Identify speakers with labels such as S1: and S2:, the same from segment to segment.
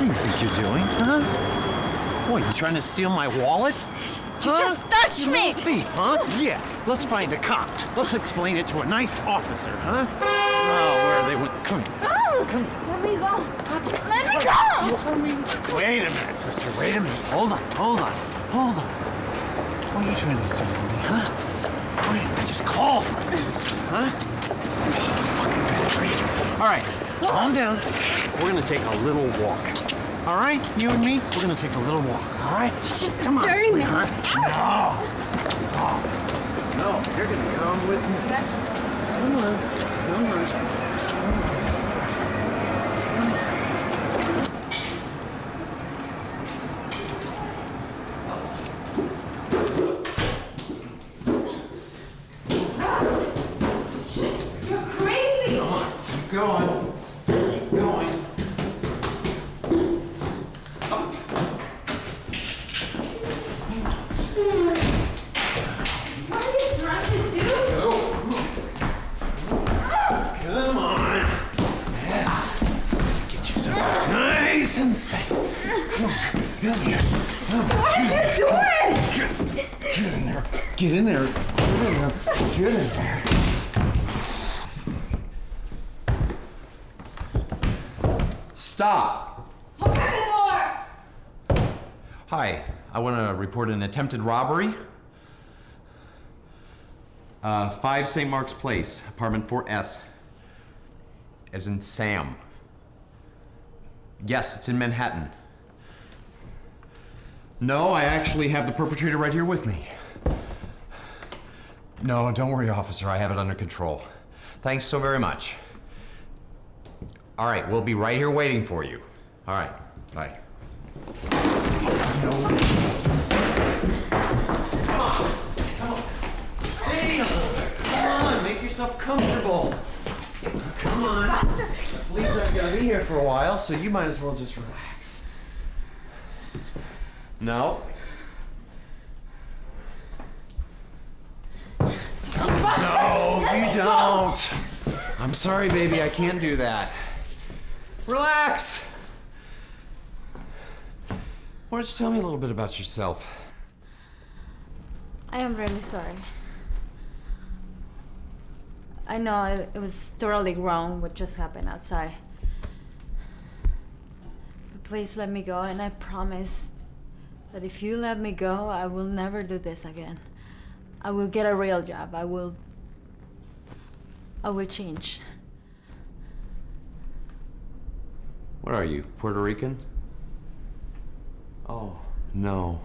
S1: What do you think you're doing, huh? What, you trying to steal my wallet?
S2: You just touched
S1: You
S2: me!
S1: Thief, huh? Yeah, let's find a cop. Let's explain it to a nice officer, huh? Oh, where are they went. Oh, Come here.
S2: Let me go. Let me go.
S1: Wait a minute, sister. Wait a minute. Hold on, hold on, hold on. What are you trying to steal from me, huh? Didn't I just call for a policeman, huh? Fucking battery. All right, calm down. We're gonna take a little walk. All right, you and me, we're gonna take a little walk. All right?
S2: Just
S1: come on, sweetheart. No. No. No, you're gonna come with me. Come on. Come on.
S2: You're crazy.
S1: Keep going. Keep going.
S2: What are you trying to do?
S1: Come on. Yeah. Get yourself nice and safe. Come on. Come here. Come on.
S2: What are you doing?
S1: Get in there. Get in there. Get in there. Get in there.
S3: Stop!
S2: Open the door.
S3: Hi, I want to report an attempted robbery. Uh, 5 St. Mark's Place, apartment 4S. As in Sam. Yes, it's in Manhattan. No, I actually have the perpetrator right here with me. No, don't worry, officer. I have it under control. Thanks so very much. All right, we'll be right here waiting for you. All right, bye. No. Come on, come on.
S1: Stay a little bit. Come on. Make yourself comfortable. Come on.
S2: Buster.
S1: The police aren't gonna be here for a while, so you might as well just relax.
S3: No,
S1: No, you don't. I'm sorry, baby. I can't do that. Relax.
S3: Why don't you tell me a little bit about yourself?
S2: I am really sorry. I know it, it was totally wrong what just happened outside. But please let me go, and I promise that if you let me go, I will never do this again. I will get a real job. I will. I will change.
S3: What are you, Puerto Rican? Oh, no.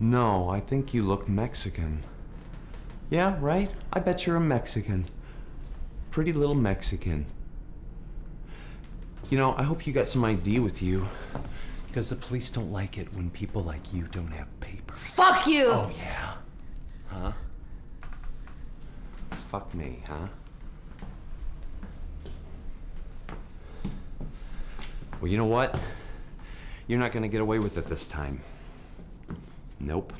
S3: No, I think you look Mexican. Yeah, right? I bet you're a Mexican. Pretty little Mexican. You know, I hope you got some ID with you. Because the police don't like it when people like you don't have papers.
S2: Fuck you!
S3: Oh, yeah. Huh? Fuck me, huh? Well, you know what? You're not gonna get away with it this time. Nope.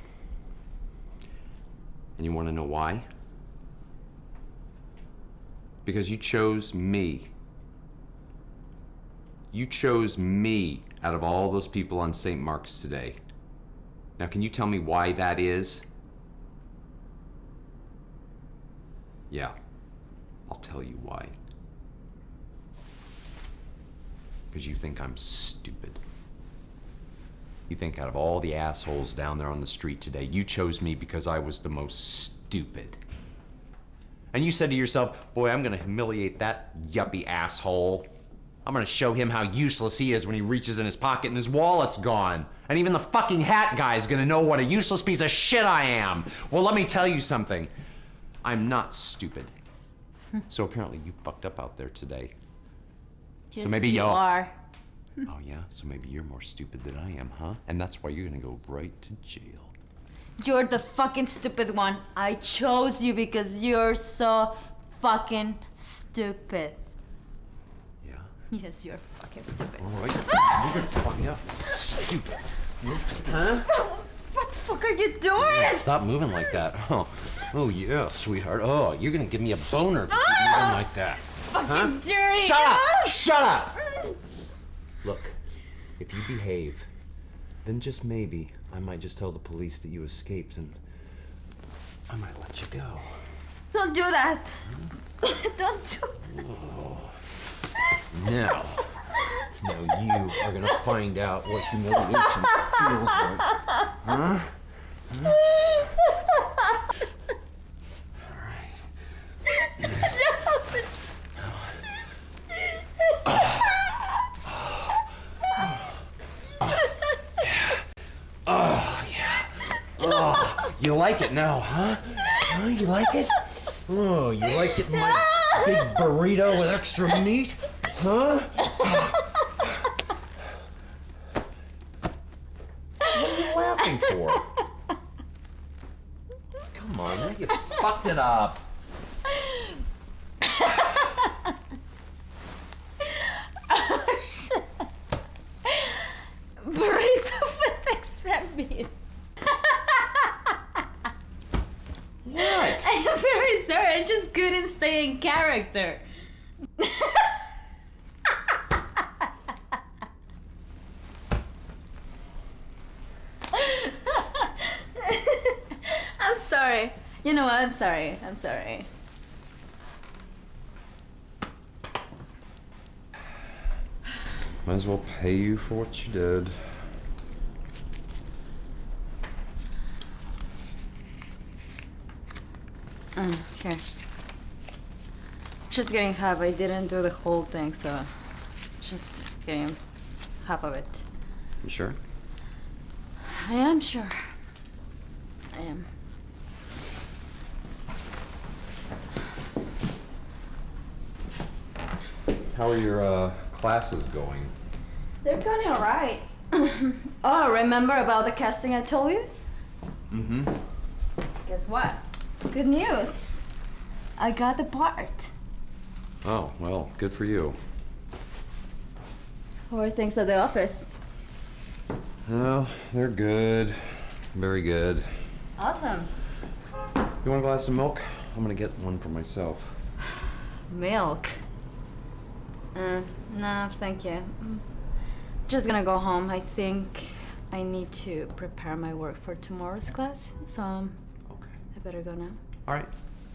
S3: And you wanna know why? Because you chose me. You chose me out of all those people on St. Mark's today. Now, can you tell me why that is? Yeah, I'll tell you why. Because you think I'm stupid. You think out of all the assholes down there on the street today, you chose me because I was the most stupid. And you said to yourself, boy, I'm gonna humiliate that yuppie asshole. I'm gonna show him how useless he is when he reaches in his pocket and his wallet's gone. And even the fucking hat guy's gonna know what a useless piece of shit I am. Well, let me tell you something. I'm not stupid. so apparently you fucked up out there today.
S2: Yes,
S3: maybe
S2: you
S3: y'all-
S2: are.
S3: Oh yeah? So maybe you're more stupid than I am, huh? And that's why you're gonna go right to jail.
S2: You're the fucking stupid one. I chose you because you're so fucking stupid. Yes, you're fucking stupid.
S3: All right. You're gonna fuck me up. Stupid. Huh?
S2: What the fuck are you doing?
S3: Stop moving like that. Oh, oh yeah, sweetheart. Oh, you're gonna give me a boner if you keep ah! moving like that.
S2: Fucking dirty.
S3: Shut up! Shut up! Mm. Look, If you behave, then just maybe I might just tell the police that you escaped and I might let you go.
S2: Don't do that. Don't do oh.
S3: Now, now you are gonna find out what humiliation feels like. Huh? Huh? All right. Oh, yeah. Oh, oh you like it now, huh? Huh? You like it? Oh, you like it, my big burrito with extra meat? Huh? What are you laughing for? Come on, now you fucked it up.
S2: Oh burrito with extra meat.
S3: What?
S2: I'm very sorry. I just couldn't stay in character. I'm sorry. You know what? I'm sorry. I'm sorry.
S3: Might as well pay you for what you did.
S2: Uh, here. Just getting half. I didn't do the whole thing, so just getting half of it.
S3: You sure?
S2: I am sure. I am.
S3: How are your uh, classes going?
S2: They're going alright. oh, remember about the casting I told you?
S3: Mm-hmm.
S2: Guess what? Good news. I got the part.
S3: Oh, well, good for you.
S2: How are things at the office?
S3: Oh, they're good. Very good.
S2: Awesome.
S3: You want a glass of milk? I'm gonna get one for myself.
S2: Milk. Uh, no, thank you. Mm. Just gonna go home. I think I need to prepare my work for tomorrow's class, so um,
S3: Okay.
S2: I better go now.
S3: All right.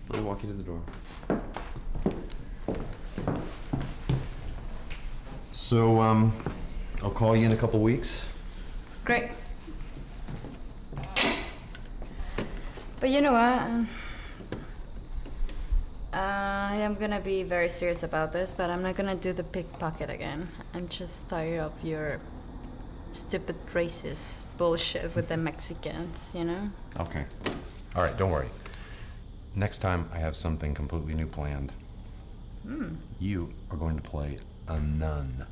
S3: Let me walk you to the door. So, um, I'll call you in a couple weeks.
S2: Great. But you know what? Um, I am gonna be very serious about this, but I'm not gonna do the pickpocket again. I'm just tired of your stupid racist bullshit with the Mexicans, you know?
S3: Okay. All right, don't worry. Next time, I have something completely new planned. Hmm. You are going to play a nun.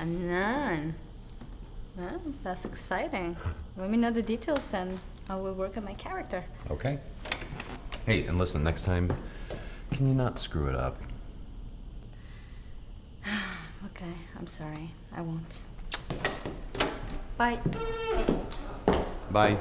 S2: A nun. Well, that's exciting. Let me know the details and I will work on my character.
S3: Okay? Hey, and listen, next time, can you not screw it up?
S2: Okay, I'm sorry. I won't. Bye.
S3: Bye.